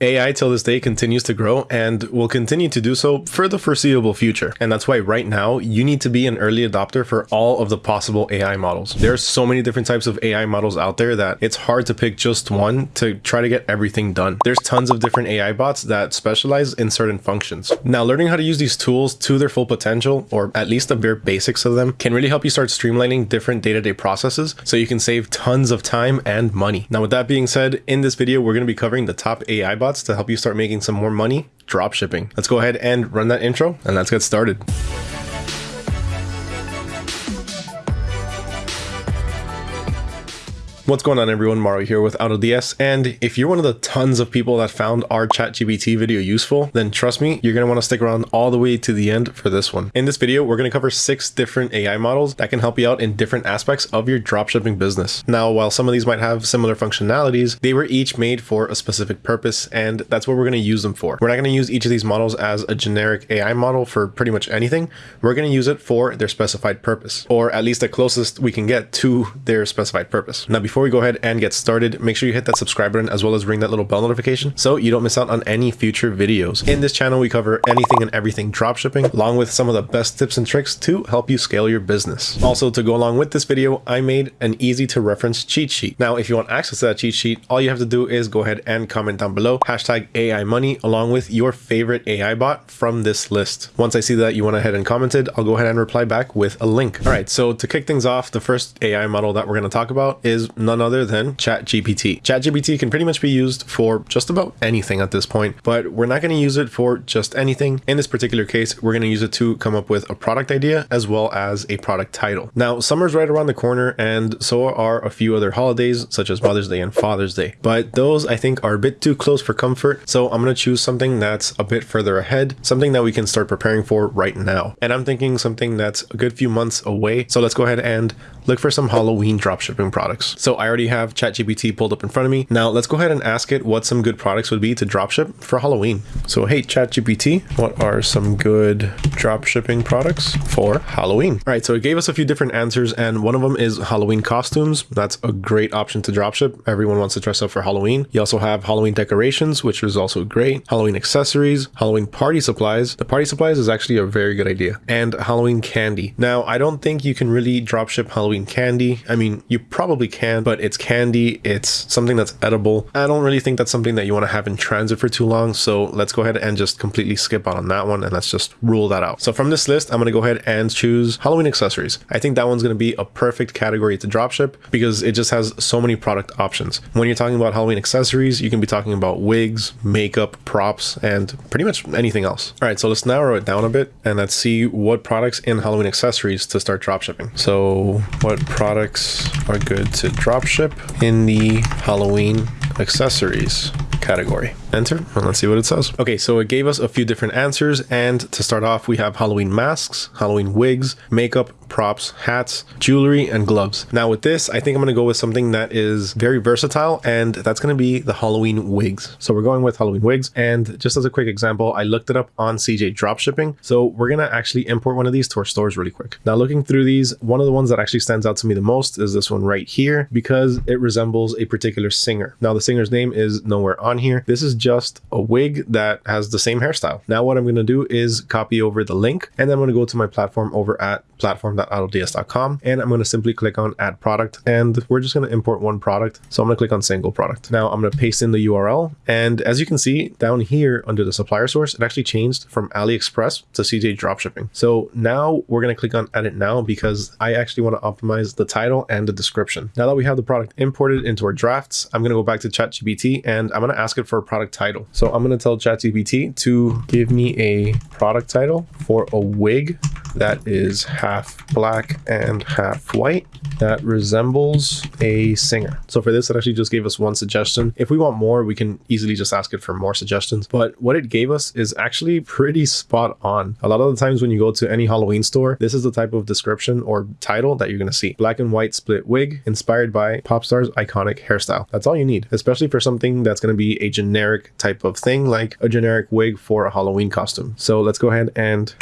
AI till this day continues to grow and will continue to do so for the foreseeable future. And that's why right now you need to be an early adopter for all of the possible AI models. There's so many different types of AI models out there that it's hard to pick just one to try to get everything done. There's tons of different AI bots that specialize in certain functions. Now, learning how to use these tools to their full potential, or at least the bare basics of them, can really help you start streamlining different day-to-day -day processes so you can save tons of time and money. Now, with that being said, in this video, we're going to be covering the top AI bots to help you start making some more money drop shipping. Let's go ahead and run that intro and let's get started. What's going on everyone, Mario here with AutoDS, and if you're one of the tons of people that found our ChatGPT video useful, then trust me, you're going to want to stick around all the way to the end for this one. In this video, we're going to cover six different AI models that can help you out in different aspects of your dropshipping business. Now, while some of these might have similar functionalities, they were each made for a specific purpose, and that's what we're going to use them for. We're not going to use each of these models as a generic AI model for pretty much anything. We're going to use it for their specified purpose, or at least the closest we can get to their specified purpose. Now, before before we go ahead and get started, make sure you hit that subscribe button as well as ring that little bell notification so you don't miss out on any future videos. In this channel, we cover anything and everything dropshipping, along with some of the best tips and tricks to help you scale your business. Also, to go along with this video, I made an easy to reference cheat sheet. Now, if you want access to that cheat sheet, all you have to do is go ahead and comment down below, hashtag AI money, along with your favorite AI bot from this list. Once I see that you went ahead and commented, I'll go ahead and reply back with a link. All right, so to kick things off, the first AI model that we're going to talk about is none other than ChatGPT. ChatGPT can pretty much be used for just about anything at this point, but we're not going to use it for just anything. In this particular case, we're going to use it to come up with a product idea as well as a product title. Now, summer's right around the corner, and so are a few other holidays, such as Mother's Day and Father's Day. But those I think are a bit too close for comfort, so I'm going to choose something that's a bit further ahead, something that we can start preparing for right now. And I'm thinking something that's a good few months away. So let's go ahead and look for some Halloween dropshipping products. So I already have ChatGPT pulled up in front of me. Now let's go ahead and ask it what some good products would be to dropship for Halloween. So hey, ChatGPT, what are some good dropshipping products for Halloween? All right, so it gave us a few different answers and one of them is Halloween costumes. That's a great option to dropship. Everyone wants to dress up for Halloween. You also have Halloween decorations, which is also great. Halloween accessories, Halloween party supplies. The party supplies is actually a very good idea. And Halloween candy. Now, I don't think you can really dropship Halloween Candy. I mean, you probably can, but it's candy. It's something that's edible. I don't really think that's something that you want to have in transit for too long. So let's go ahead and just completely skip out on that one and let's just rule that out. So from this list, I'm going to go ahead and choose Halloween accessories. I think that one's going to be a perfect category to dropship because it just has so many product options. When you're talking about Halloween accessories, you can be talking about wigs, makeup, props, and pretty much anything else. All right, so let's narrow it down a bit and let's see what products in Halloween accessories to start dropshipping. So what products are good to dropship in the Halloween accessories category. Enter and let's see what it says. Okay, so it gave us a few different answers and to start off we have Halloween masks, Halloween wigs, makeup, props, hats, jewelry, and gloves. Now with this, I think I'm going to go with something that is very versatile and that's going to be the Halloween wigs. So we're going with Halloween wigs and just as a quick example, I looked it up on CJ Dropshipping. So we're going to actually import one of these to our stores really quick. Now looking through these, one of the ones that actually stands out to me the most is this one right here because it resembles a particular singer. Now the singer's name is nowhere on here. This is just a wig that has the same hairstyle. Now what I'm going to do is copy over the link and then I'm going to go to my platform over at platform.autods.com and I'm going to simply click on add product and we're just going to import one product. So I'm going to click on single product. Now I'm going to paste in the URL and as you can see down here under the supplier source, it actually changed from AliExpress to CJ Dropshipping. So now we're going to click on edit now because I actually want to optimize the title and the description. Now that we have the product imported into our drafts, I'm going to go back to ChatGPT and I'm going to ask it for a product title. So I'm going to tell ChatGPT to give me a product title for a wig that is half black and half white that resembles a singer. So for this, it actually just gave us one suggestion. If we want more, we can easily just ask it for more suggestions. But what it gave us is actually pretty spot on. A lot of the times when you go to any Halloween store, this is the type of description or title that you're going to see. Black and white split wig inspired by pop star's iconic hairstyle. That's all you need, especially for something that's going to be a generic type of thing like a generic wig for a Halloween costume. So let's go ahead and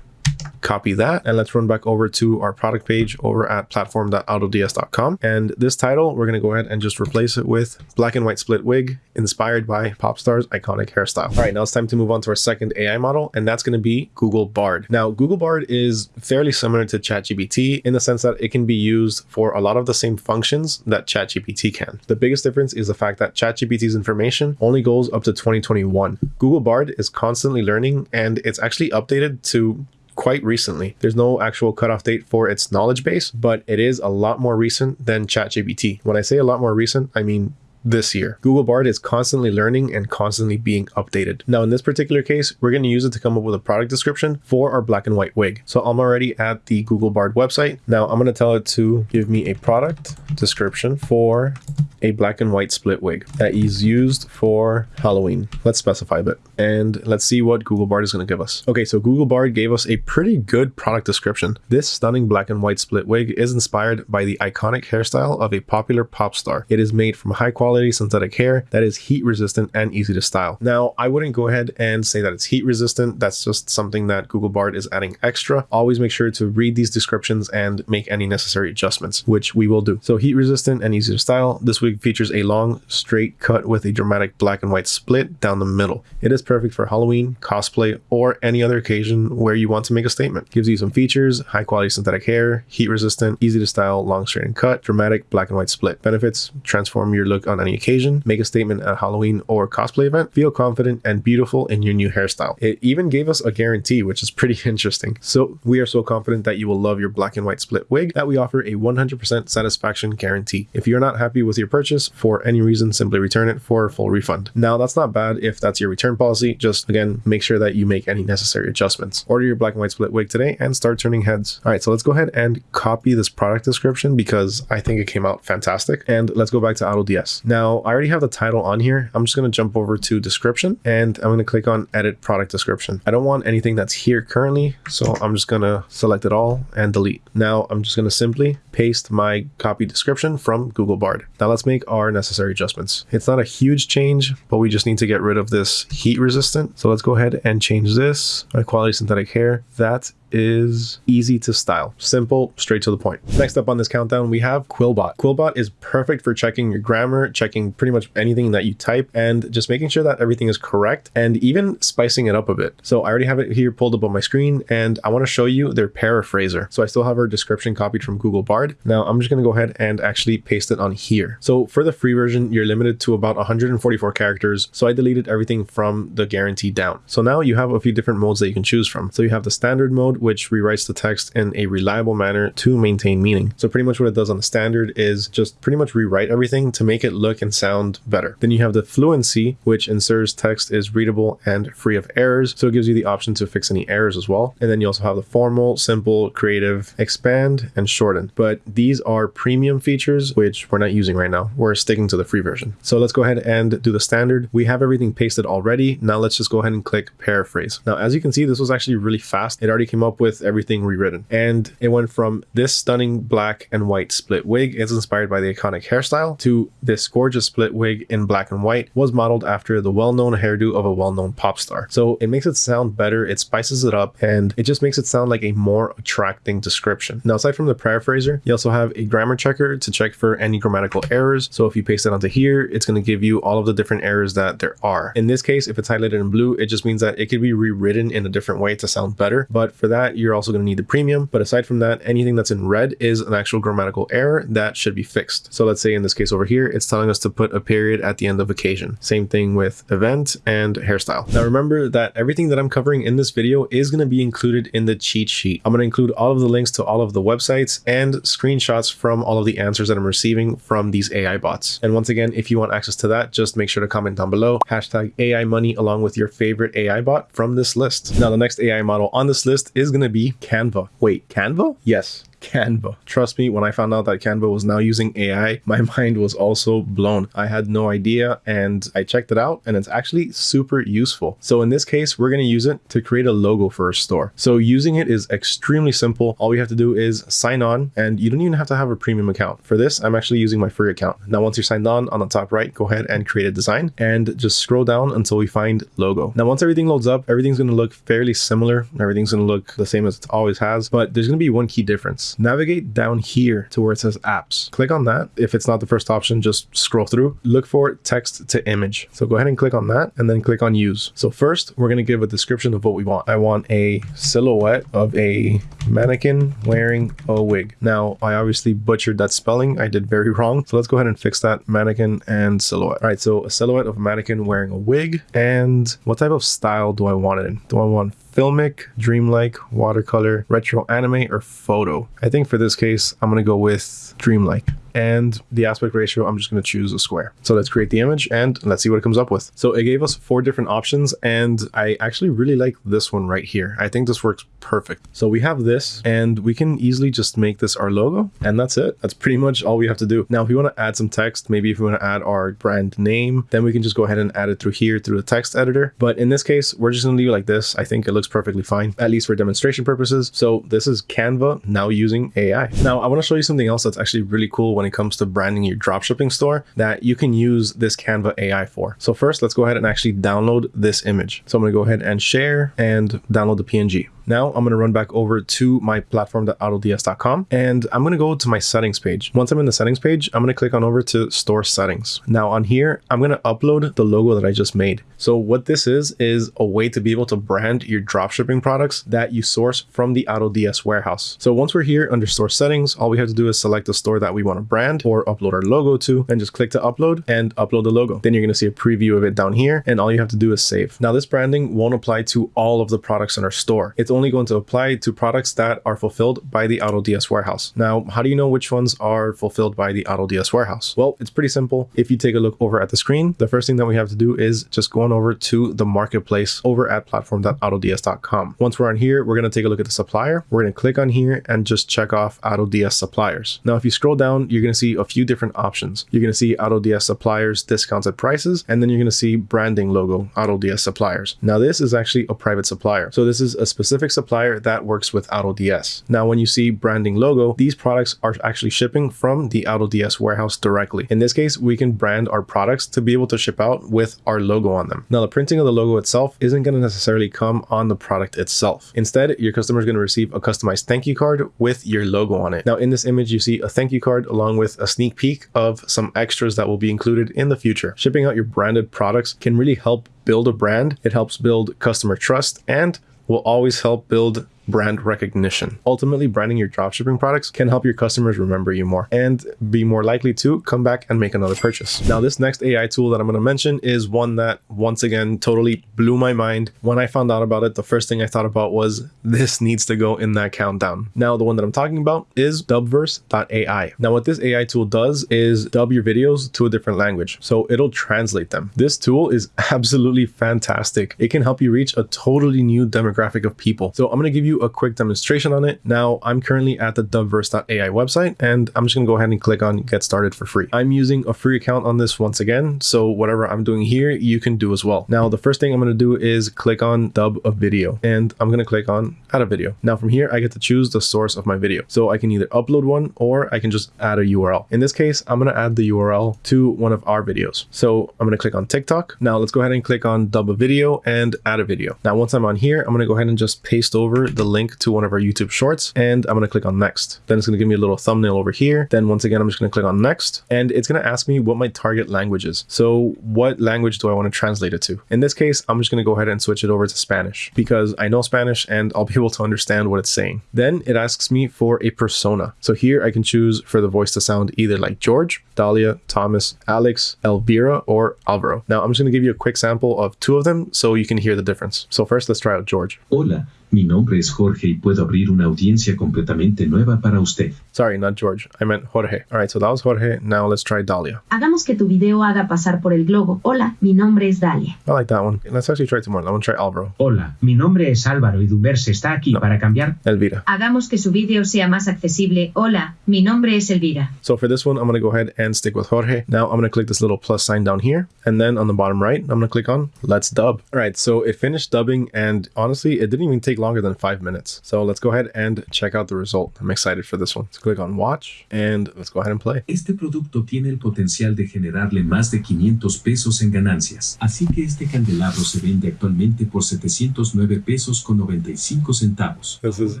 copy that and let's run back over to our product page over at platform.autods.com. And this title, we're going to go ahead and just replace it with black and white split wig inspired by Popstar's iconic hairstyle. All right, now it's time to move on to our second AI model, and that's going to be Google Bard. Now, Google Bard is fairly similar to ChatGPT in the sense that it can be used for a lot of the same functions that ChatGPT can. The biggest difference is the fact that ChatGPT's information only goes up to 2021. Google Bard is constantly learning and it's actually updated to quite recently. There's no actual cutoff date for its knowledge base, but it is a lot more recent than ChatGPT. When I say a lot more recent, I mean this year. Google Bard is constantly learning and constantly being updated. Now, in this particular case, we're going to use it to come up with a product description for our black and white wig. So I'm already at the Google Bard website. Now I'm going to tell it to give me a product description for a black and white split wig that is used for Halloween. Let's specify a bit and let's see what Google Bard is going to give us. Okay, so Google Bard gave us a pretty good product description. This stunning black and white split wig is inspired by the iconic hairstyle of a popular pop star. It is made from high quality quality synthetic hair that is heat resistant and easy to style. Now, I wouldn't go ahead and say that it's heat resistant. That's just something that Google Bard is adding extra. Always make sure to read these descriptions and make any necessary adjustments, which we will do. So heat resistant and easy to style. This wig features a long straight cut with a dramatic black and white split down the middle. It is perfect for Halloween, cosplay, or any other occasion where you want to make a statement. Gives you some features, high quality synthetic hair, heat resistant, easy to style, long straight and cut, dramatic black and white split. Benefits, transform your look on any occasion, make a statement at Halloween or cosplay event, feel confident and beautiful in your new hairstyle. It even gave us a guarantee, which is pretty interesting. So we are so confident that you will love your black and white split wig that we offer a 100% satisfaction guarantee. If you're not happy with your purchase for any reason, simply return it for a full refund. Now that's not bad if that's your return policy. Just again, make sure that you make any necessary adjustments. Order your black and white split wig today and start turning heads. All right, so let's go ahead and copy this product description because I think it came out fantastic. And let's go back to AutoDS. Now I already have the title on here. I'm just going to jump over to description and I'm going to click on edit product description. I don't want anything that's here currently, so I'm just going to select it all and delete. Now, I'm just going to simply paste my copy description from Google Bard. Now let's make our necessary adjustments. It's not a huge change, but we just need to get rid of this heat resistant. So let's go ahead and change this, my quality synthetic hair. That is easy to style. Simple, straight to the point. Next up on this countdown, we have Quillbot. Quillbot is perfect for checking your grammar, checking pretty much anything that you type, and just making sure that everything is correct and even spicing it up a bit. So I already have it here pulled up on my screen and I want to show you their paraphraser. So I still have our description copied from Google Bard. Now I'm just going to go ahead and actually paste it on here. So for the free version, you're limited to about 144 characters. So I deleted everything from the guarantee down. So now you have a few different modes that you can choose from. So you have the standard mode, which rewrites the text in a reliable manner to maintain meaning. So pretty much what it does on the standard is just pretty much rewrite everything to make it look and sound better. Then you have the fluency, which ensures text is readable and free of errors. So it gives you the option to fix any errors as well. And then you also have the formal, simple, creative, expand, and shorten. But these are premium features, which we're not using right now. We're sticking to the free version. So let's go ahead and do the standard. We have everything pasted already. Now let's just go ahead and click paraphrase. Now, as you can see, this was actually really fast. It already came up with everything rewritten. And it went from this stunning black and white split wig is inspired by the iconic hairstyle to this gorgeous split wig in black and white was modeled after the well-known hairdo of a well-known pop star. So it makes it sound better, it spices it up, and it just makes it sound like a more attracting description. Now, aside from the paraphraser, you also have a grammar checker to check for any grammatical errors. So if you paste it onto here, it's going to give you all of the different errors that there are. In this case, if it's highlighted in blue, it just means that it could be rewritten in a different way to sound better. But for that, you're also going to need the premium. But aside from that, anything that's in red is an actual grammatical error that should be fixed. So let's say in this case over here, it's telling us to put a period at the end of occasion. Same thing with event and hairstyle. Now remember that everything that I'm covering in this video is going to be included in the cheat sheet. I'm going to include all of the links to all of the websites and screenshots from all of the answers that I'm receiving from these AI bots. And once again, if you want access to that, just make sure to comment down below, hashtag AI money along with your favorite AI bot from this list. Now, the next AI model on this list is going to be Canva. Wait, Canva? Yes, Canva. Trust me, when I found out that Canva was now using AI, my mind was also blown. I had no idea and I checked it out and it's actually super useful. So in this case, we're going to use it to create a logo for a store. So using it is extremely simple. All we have to do is sign on and you don't even have to have a premium account. For this, I'm actually using my free account. Now, once you're signed on, on the top right, go ahead and create a design and just scroll down until we find logo. Now, once everything loads up, everything's going to look fairly similar. Everything's going to look the same as it always has, but there's going to be one key difference. Navigate down here to where it says apps. Click on that. If it's not the first option, just scroll through. Look for text to image. So go ahead and click on that and then click on use. So first, we're going to give a description of what we want. I want a silhouette of a mannequin wearing a wig. Now, I obviously butchered that spelling. I did very wrong. So let's go ahead and fix that mannequin and silhouette. All right, so a silhouette of a mannequin wearing a wig. And what type of style do I want it in? Do I want filmic, dreamlike, watercolor, retro anime, or photo? I think for this case, I'm going to go with dreamlike and the aspect ratio, I'm just going to choose a square. So let's create the image and let's see what it comes up with. So it gave us four different options and I actually really like this one right here. I think this works perfect. So we have this and we can easily just make this our logo and that's it. That's pretty much all we have to do. Now, if we want to add some text, maybe if we want to add our brand name, then we can just go ahead and add it through here through the text editor. But in this case, we're just going to leave it like this. I think it looks perfectly fine, at least for demonstration purposes. So this is Canva now using AI. Now I want to show you something else that's actually really cool when it comes to branding your dropshipping store that you can use this Canva AI for. So first, let's go ahead and actually download this image. So I'm going to go ahead and share and download the PNG. Now I'm going to run back over to my platform.autods.com and I'm going to go to my settings page. Once I'm in the settings page, I'm going to click on over to store settings. Now on here, I'm going to upload the logo that I just made. So what this is, is a way to be able to brand your dropshipping products that you source from the AutoDS warehouse. So once we're here under store settings, all we have to do is select the store that we want to brand or upload our logo to and just click to upload and upload the logo. Then you're going to see a preview of it down here and all you have to do is save. Now this branding won't apply to all of the products in our store. It's only going to apply to products that are fulfilled by the AutoDS warehouse. Now, how do you know which ones are fulfilled by the AutoDS warehouse? Well, it's pretty simple. If you take a look over at the screen, the first thing that we have to do is just go on over to the marketplace over at platform.autods.com. Once we're on here, we're going to take a look at the supplier. We're going to click on here and just check off AutoDS suppliers. Now, if you scroll down, you're going to see a few different options. You're going to see AutoDS suppliers discounted prices, and then you're going to see branding logo AutoDS suppliers. Now, this is actually a private supplier. So this is a specific supplier that works with AutoDS. Now, when you see branding logo, these products are actually shipping from the AutoDS warehouse directly. In this case, we can brand our products to be able to ship out with our logo on them. Now, the printing of the logo itself isn't going to necessarily come on the product itself. Instead, your customer is going to receive a customized thank you card with your logo on it. Now, in this image, you see a thank you card along with a sneak peek of some extras that will be included in the future. Shipping out your branded products can really help build a brand. It helps build customer trust and will always help build brand recognition. Ultimately, branding your dropshipping products can help your customers remember you more and be more likely to come back and make another purchase. Now, this next AI tool that I'm going to mention is one that once again totally blew my mind. When I found out about it, the first thing I thought about was this needs to go in that countdown. Now, the one that I'm talking about is dubverse.ai. Now, what this AI tool does is dub your videos to a different language. So it'll translate them. This tool is absolutely fantastic. It can help you reach a totally new demographic of people. So I'm going to give you a quick demonstration on it. Now I'm currently at the dubverse.ai website and I'm just gonna go ahead and click on get started for free. I'm using a free account on this once again. So whatever I'm doing here, you can do as well. Now the first thing I'm gonna do is click on dub a video and I'm gonna click on add a video. Now from here, I get to choose the source of my video. So I can either upload one or I can just add a URL. In this case, I'm gonna add the URL to one of our videos. So I'm gonna click on TikTok. Now let's go ahead and click on dub a video and add a video. Now once I'm on here, I'm gonna go ahead and just paste over the link to one of our YouTube shorts and I'm going to click on next. Then it's going to give me a little thumbnail over here. Then once again, I'm just going to click on next and it's going to ask me what my target language is. So what language do I want to translate it to? In this case, I'm just going to go ahead and switch it over to Spanish because I know Spanish and I'll be able to understand what it's saying. Then it asks me for a persona. So here I can choose for the voice to sound either like George, Dahlia, Thomas, Alex, Elvira, or Alvaro. Now I'm just going to give you a quick sample of two of them so you can hear the difference. So first, let's try out George. Hola, mi nombre es Jorge y puedo abrir una audiencia completamente nueva para usted. Sorry, not George. I meant Jorge. All right, so that was Jorge. Now let's try Dalia. Hagamos que tu video haga pasar por el globo. Hola, mi nombre es Dalia. I like that one. Let's actually try two more. I want to try Alvaro. Hola, mi nombre es Álvaro y Duverse está aquí para cambiar. Elvira. Hagamos que su video sea más accesible. Hola, mi nombre es Elvira. So for this one, I'm going to go ahead and stick with Jorge. Now I'm going to click this little plus sign down here. And then on the bottom right, I'm going to click on let's dub. All right, so it finished dubbing and honestly, it didn't even take longer than five minutes. So let's go ahead and check out the result. I'm excited for this one. Let's click on watch and let's go ahead and play. Este producto tiene el potencial de generarle más de 500 pesos en ganancias, así que este candelabro se vende actualmente por 709 pesos con 95 centavos. This is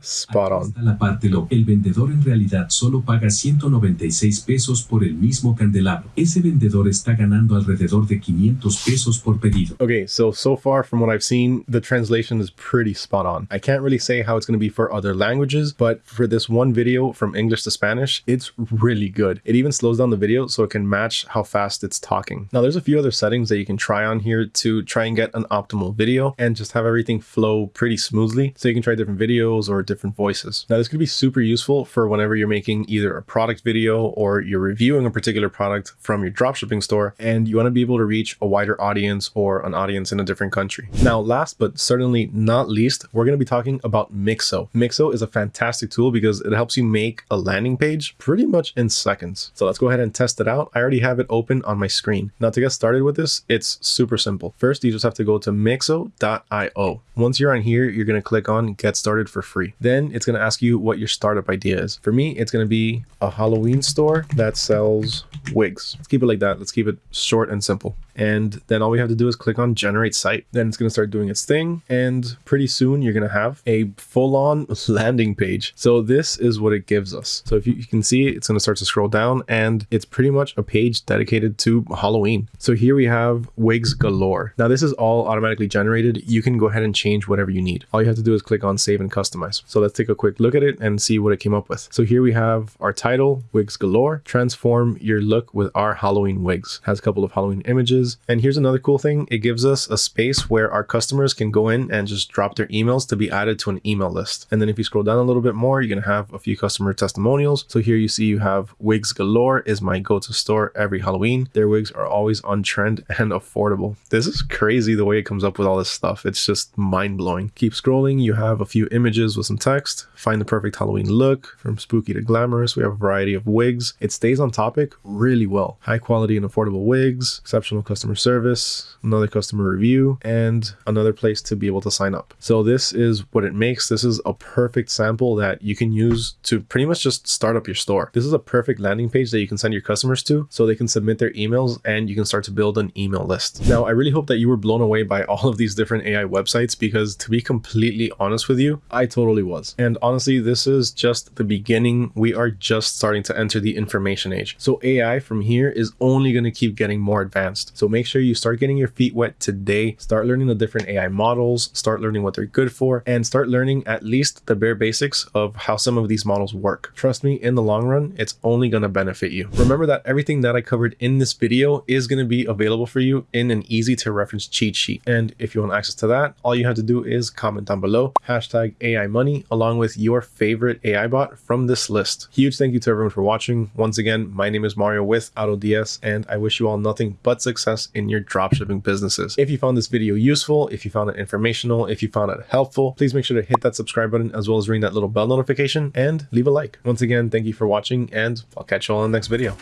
spot on. está la parte lo. El vendedor en realidad solo paga 196 pesos por el mismo candelabro. Ese vendedor está ganando alrededor de 500 pesos por pedido. Okay, so so far from what I've seen, the translation is pretty spot on. I can't really say how it's going to be for other languages, but for this one video from English to Spanish, it's really good. It even slows down the video so it can match how fast it's talking. Now, there's a few other settings that you can try on here to try and get an optimal video and just have everything flow pretty smoothly. So you can try different videos or different voices. Now, this could be super useful for whenever you're making either a product video or you're reviewing a particular product from your dropshipping store and you want to be able to reach a wider audience or an audience in a different country. Now, last but certainly not least, we're going to be talking about Mixo. Mixo is a fantastic tool because it helps you make a landing page pretty much in seconds. So let's go ahead and test it out. I already have it open on my screen. Now to get started with this, it's super simple. First, you just have to go to mixo.io. Once you're on here, you're going to click on get started for free. Then it's going to ask you what your startup idea is. For me, it's going to be a Halloween store that sells wigs. Let's keep it like that. Let's keep it short and simple. And then all we have to do is click on generate site. Then it's going to start doing its thing. And pretty soon you're going to have a full on landing page. So this is what it gives us. So if you, you can see, it's going to start to scroll down and it's pretty much a page dedicated to Halloween. So here we have wigs galore. Now this is all automatically generated. You can go ahead and change whatever you need. All you have to do is click on save and customize. So let's take a quick look at it and see what it came up with. So here we have our title, wigs galore, transform your look with our Halloween wigs. Has a couple of Halloween images. And here's another cool thing. It gives us a space where our customers can go in and just drop their emails to be added to an email list. And then if you scroll down a little bit more, you're going to have a few customer testimonials. So here you see you have wigs galore is my go-to store every Halloween. Their wigs are always on trend and affordable. This is crazy the way it comes up with all this stuff. It's just mind blowing. Keep scrolling. You have a few images with some text. Find the perfect Halloween look from spooky to glamorous. We have a variety of wigs. It stays on topic really well. High quality and affordable wigs, exceptional customer service, another customer review, and another place to be able to sign up. So this is what it makes. This is a perfect sample that you can use to pretty much just start up your store. This is a perfect landing page that you can send your customers to so they can submit their emails and you can start to build an email list. Now, I really hope that you were blown away by all of these different AI websites because to be completely honest with you, I totally was. And honestly, this is just the beginning. We are just starting to enter the information age. So AI from here is only going to keep getting more advanced. So make sure you start getting your feet wet today. Start learning the different AI models, start learning what they're good for, and start learning at least the bare basics of how some of these models work. Trust me, in the long run, it's only going to benefit you. Remember that everything that I covered in this video is going to be available for you in an easy to reference cheat sheet. And if you want access to that, all you have to do is comment down below, hashtag AI money, along with your favorite AI bot from this list. Huge thank you to everyone for watching. Once again, my name is Mario with AutoDS, and I wish you all nothing but success in your dropshipping businesses. If you found this video useful, if you found it informational, if you found it helpful, please make sure to hit that subscribe button as well as ring that little bell notification and leave a like. Once again, thank you for watching, and I'll catch you all in the next video.